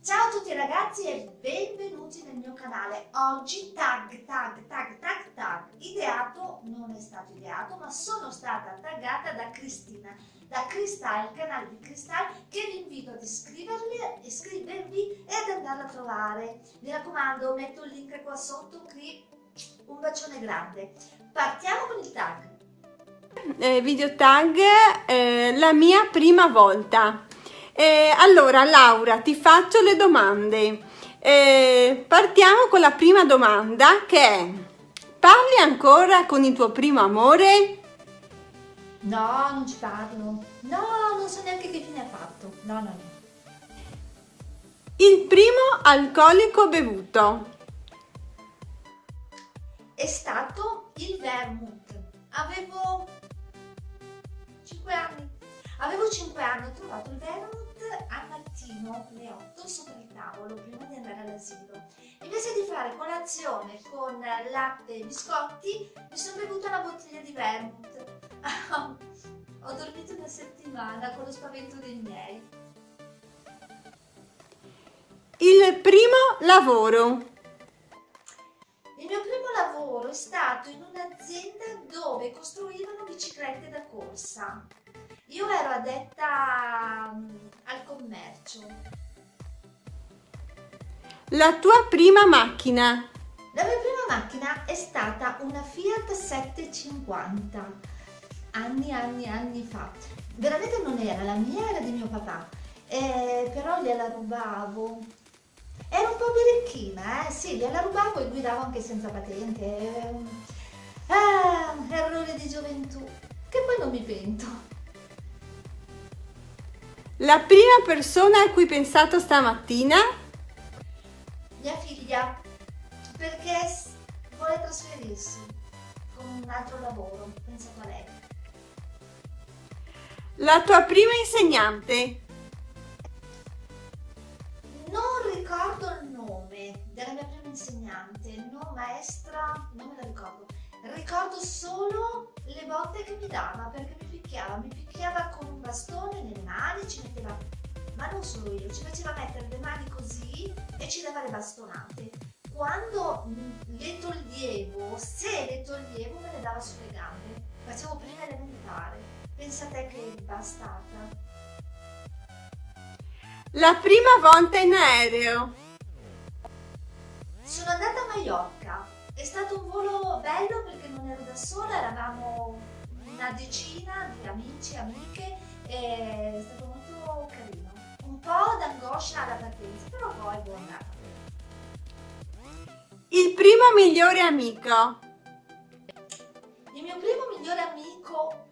Ciao a tutti ragazzi e benvenuti nel mio canale. Oggi tag, tag, tag, tag, tag. Ideato, non è stato ideato, ma sono stata taggata da Cristina, da Cristal, il canale di Cristal, che vi invito ad iscrivervi, e ad andarla a trovare. Mi raccomando, metto il link qua sotto qui. Un bacione grande. Partiamo con il tag. Eh, video tag, eh, la mia prima volta. Eh, allora Laura ti faccio le domande. Eh, partiamo con la prima domanda che è parli ancora con il tuo primo amore? No, non ci parlo. No, non so neanche che fine ha fatto. No, no, no. Il primo alcolico bevuto? È stato il vermouth. Avevo 5 anni. Avevo 5 anni, ho trovato il vermouth al mattino alle 8 sopra il tavolo prima di andare all'asilo. Invece di fare colazione con latte e biscotti, mi sono bevuta una bottiglia di vermouth. ho dormito una settimana con lo spavento dei miei. Il primo lavoro. Il mio primo lavoro è stato in un'azienda dove costruivano biciclette da corsa. Io ero addetta mm, al commercio. La tua prima macchina? La mia prima macchina è stata una Fiat 750, anni, anni, anni fa. Veramente non era la mia, era di mio papà, eh, però gliela rubavo. Era un po' birichina, eh? Sì, gliela rubavo e guidavo anche senza patente. Ah, errore di gioventù, che poi non mi pento. La prima persona a cui hai pensato stamattina? Mia figlia, perché vuole trasferirsi con un altro lavoro, pensato a lei. La tua prima insegnante? Non ricordo il nome della mia prima insegnante, no maestra, non me la ricordo. Ricordo solo le botte che mi dava perché mi picchiava, mi picchiava con bastone nelle mani, ci metteva, ma non solo io, ci faceva mettere le mani così e ci dava le bastonate. Quando le toglievo, se le toglievo me le dava sulle gambe. Facevo prima elementare. Pensa a te che bastata. La prima volta in aereo. Sono andata a Mallorca. È stato un volo bello perché non ero da sola, eravamo una decina di amici e amiche è stato molto carino. Un po' d'angoscia alla partenza, però poi buon andata. Il primo migliore amico. Il mio primo migliore amico,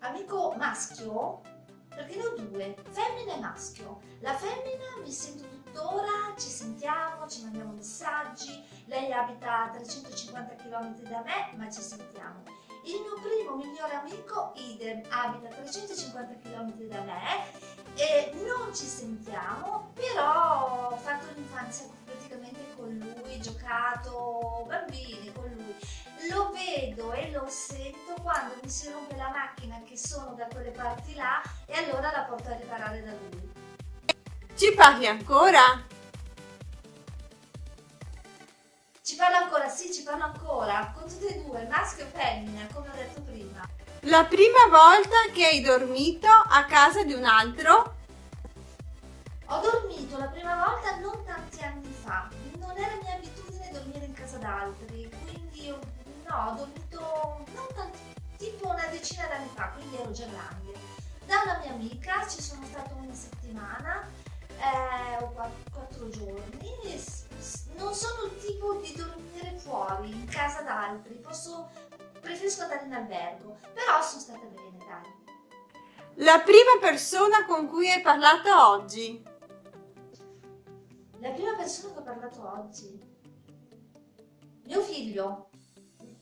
amico maschio, perché ne ho due, femmina e maschio. La femmina mi sento tuttora, ci sentiamo, ci mandiamo messaggi, lei abita a 350 km da me, ma ci sentiamo il mio primo migliore amico, idem, abita a 350 km da me e non ci sentiamo, però ho fatto l'infanzia praticamente con lui, giocato, bambini con lui. Lo vedo e lo sento quando mi si rompe la macchina che sono da quelle parti là e allora la porto a riparare da lui. Ci parli ancora? Ci parlo ancora, sì, ci parlo ancora, con tutte e due, maschio e femmina, come ho detto prima. La prima volta che hai dormito a casa di un altro? Ho dormito la prima volta non tanti anni fa, non era mia abitudine dormire in casa d'altri, quindi io, no, ho dormito non tanti, tipo una decina d'anni fa, quindi ero già grande. Da una mia amica ci sono stata una settimana, eh, o quattro giorni, non sono il tipo di dormire fuori, in casa d'altri, posso, preferisco andare in albergo, però sono stata bene, dai. La prima persona con cui hai parlato oggi? La prima persona che ho parlato oggi? Mio figlio.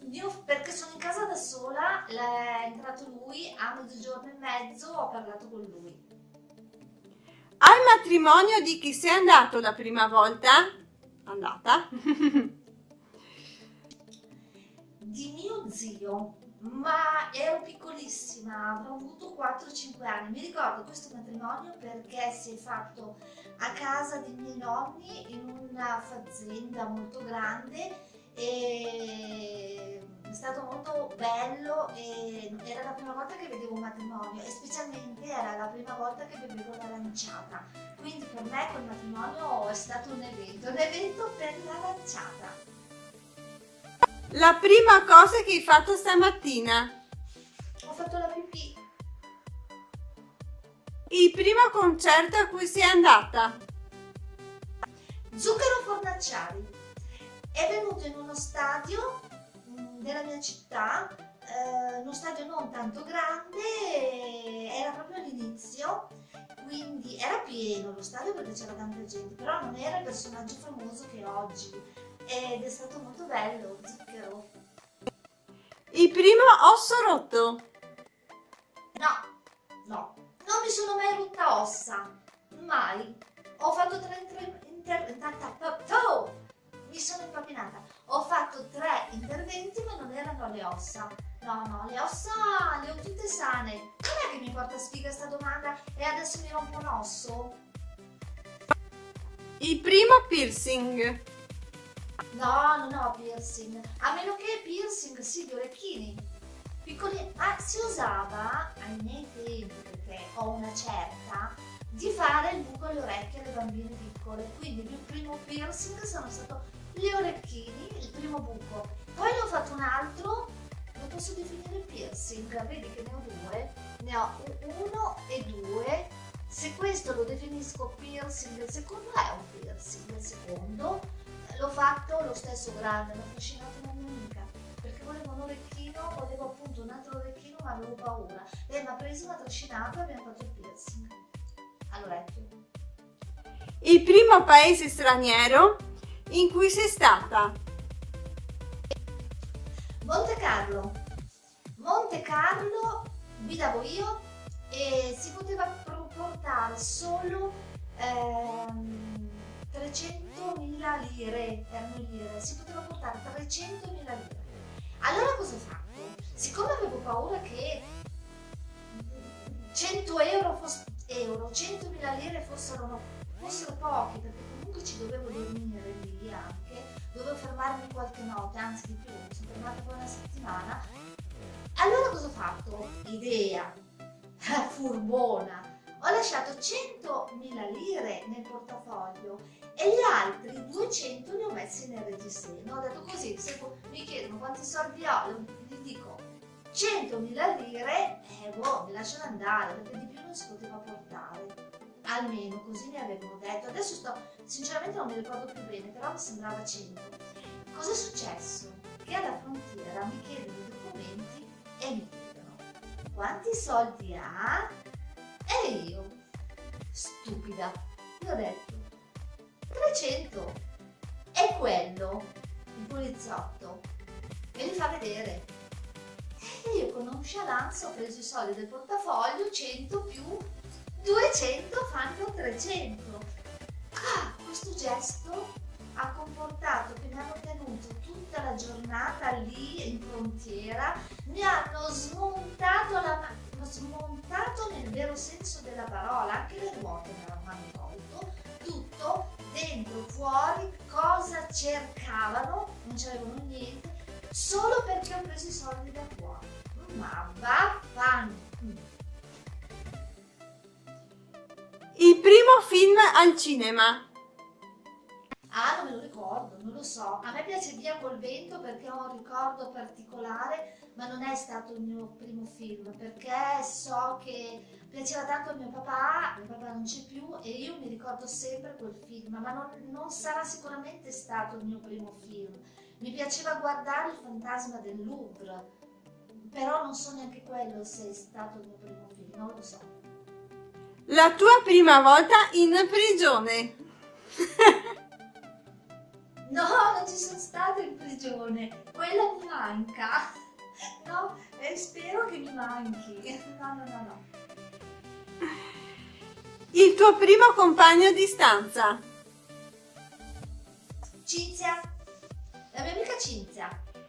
Mio, perché sono in casa da sola, è entrato lui, a mezzogiorno e mezzo ho parlato con lui. Al matrimonio di chi sei andato la prima volta? Andata? di mio zio, ma ero piccolissima, avrò avuto 4-5 anni. Mi ricordo questo matrimonio perché si è fatto a casa dei miei nonni in una fazenda molto grande e è stato molto bello e era la prima volta che vedevo un matrimonio e specialmente era la prima volta che bevevo l'aranciata quindi per me quel matrimonio è stato un evento un evento per l'aranciata la prima cosa che hai fatto stamattina? Ho fatto la pipì. Il primo concerto a cui sei andata? Zucchero Fornacciari è venuto in uno stadio mm, della mia città, eh, uno stadio non tanto grande, era proprio all'inizio, quindi era pieno lo stadio perché c'era tanta gente, però non era il personaggio famoso che è oggi ed è stato molto bello, zucchero. Il primo osso rotto? No, no, non mi sono mai rotta ossa, mai. Ho fatto tre inter... inter, inter oh! mi sono impapinata. Ho fatto tre interventi ma non erano le ossa. No, no, le ossa le ho tutte sane. Che mi porta sfiga sta domanda e adesso mi rompo un osso? Il primo piercing. No, non ho piercing. A meno che piercing, sì, di orecchini. Piccoli... Ah, si usava ai miei tempi, perché ho una certa, di fare il buco alle orecchie alle bambine piccole. Quindi il mio primo piercing sono stato gli orecchini, il primo buco. Poi ne ho fatto un altro, posso definire piercing, vedi che ne ho due, ne ho uno e due. Se questo lo definisco piercing, il secondo è un piercing, il secondo l'ho fatto lo stesso grande, l'ho affascinato una mia amica, perché volevo un orecchino, volevo appunto un altro orecchino ma avevo paura. Lei mi ha preso, mi ha trascinato e abbiamo fatto il piercing all'orecchio. Il primo paese straniero in cui sei stata? Monte Carlo. Monte Carlo guidavo io e si poteva portare solo ehm, 300.000 lire, erano lire, si poteva portare 300.000 lire. Allora cosa ho fatto? Siccome avevo paura che 100 euro, euro 100.000 lire fossero, fossero pochi, perché comunque ci dovevo dormire lì anche, dovevo fermarmi qualche notte, anzi di più, mi sono fermata per una settimana. Idea, furbona, ho lasciato 100.000 lire nel portafoglio e gli altri 200 li ho messi nel reggiseno. Ho detto così, se mi chiedono quanti soldi ho, gli dico 100.000 lire, eh boh, mi lasciano andare, perché di più non si poteva portare almeno così mi avevano detto. Adesso sto, sinceramente non mi ricordo più bene, però mi sembrava 100. Cosa è successo? Che alla frontiera mi chiedono i documenti e mi chiedono quanti soldi ha? E io, stupida, gli ho detto 300. E quello, il poliziotto, me li fa vedere. E io con nonchalance ho preso i soldi del portafoglio, 100 più 200 fanno 300. Ah, questo gesto ha comportato che mi hanno tenuto tutta la giornata lì in frontiera, mi hanno smontato la smontato nel vero senso della parola, anche le ruote me l'hanno tolto, tutto dentro, fuori, cosa cercavano, non c'avevano niente, solo perché ho preso i soldi da fuori. Ma vaffanculo! Il primo film al cinema. Ah, non me lo ricordo, non lo so. A me piace Via col vento perché ho un ricordo particolare, ma non è stato il mio primo film, perché so che piaceva tanto a mio papà, mio papà non c'è più e io mi ricordo sempre quel film, ma non, non sarà sicuramente stato il mio primo film. Mi piaceva guardare Il fantasma del Louvre, però non so neanche quello se è stato il mio primo film, non lo so. La tua prima volta in prigione. no, non ci sono stata in prigione. Quella mi manca. No, e spero che mi manchi. No, no, no, no. Il tuo primo compagno di stanza. Cinzia. La mia amica Cinzia.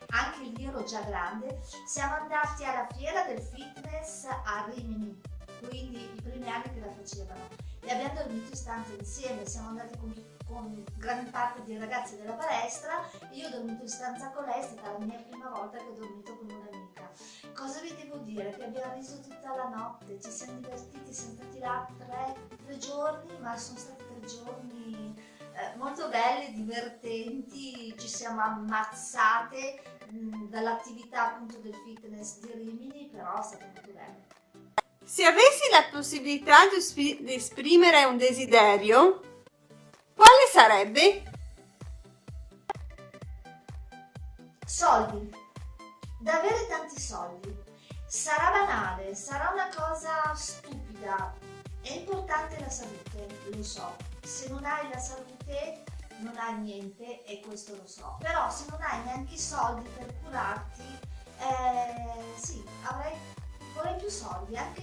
anche lì ero già grande, siamo andati alla fiera del fitness a Rimini, quindi i primi anni che la facevano e abbiamo dormito in stanza insieme, siamo andati con, con gran parte dei ragazzi della palestra, io ho dormito in stanza con lei, è stata la mia prima volta che ho dormito con un'amica. Cosa vi devo dire? Che abbiamo riso tutta la notte, ci siamo divertiti, siamo stati là tre, tre giorni, ma sono stati tre giorni eh, molto belli, divertenti, ci siamo ammazzate dall'attività appunto del fitness di Rimini, però è stato molto bello. Se avessi la possibilità di esprimere un desiderio, quale sarebbe? Soldi. Da avere tanti soldi. Sarà banale, sarà una cosa stupida. È importante la salute, lo so. Se non hai la salute non hai niente e questo lo so. Però se non hai neanche i soldi per curarti, eh, sì, avrei, vorrei più soldi anche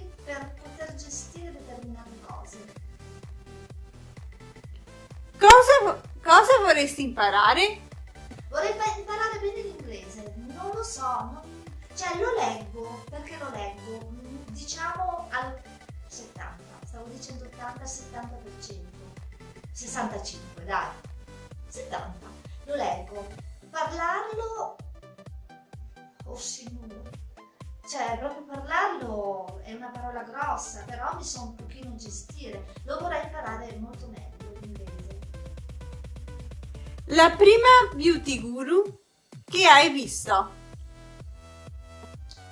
Cosa, cosa vorresti imparare? Vorrei imparare bene l'inglese, non lo so, non, cioè lo leggo, perché lo leggo? Diciamo al 70, stavo dicendo 80-70%, 65 dai, 70, lo leggo. Parlarlo, oh signore, cioè proprio parlarlo è una parola grossa, però mi so un pochino gestire, lo vorrei imparare molto meglio. La prima beauty guru che hai visto?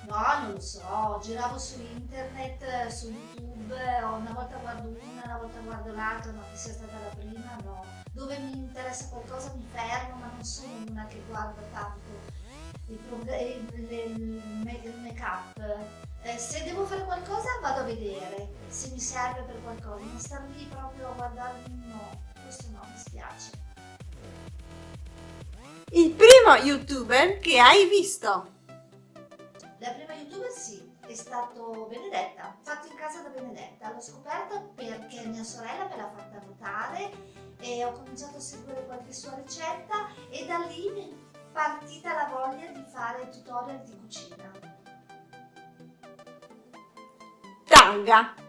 No, non lo so, giravo su internet, su YouTube, una volta guardo una, una volta guardo l'altra, ma che sia stata la prima, no. Dove mi interessa qualcosa mi fermo, ma non sono una che guarda tanto il, il make up. Eh, se devo fare qualcosa vado a vedere se mi serve per qualcosa, non star lì proprio a guardarmi, no, questo no, mi spiace. Il primo youtuber che hai visto? La prima youtuber sì, è stato Benedetta, fatto in casa da Benedetta. L'ho scoperta perché mia sorella me l'ha fatta notare e ho cominciato a seguire qualche sua ricetta e da lì mi è partita la voglia di fare tutorial di cucina. Tanga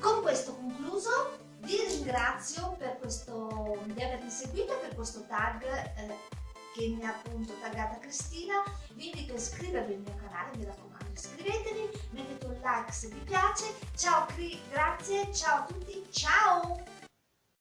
Con questo concluso vi ringrazio per questo, di avermi seguito per questo tag eh, che mi ha appunto taggata Cristina. Vi invito a iscrivervi al mio canale, mi raccomando iscrivetevi, mettete un like se vi piace. Ciao Cri, grazie, ciao a tutti, ciao!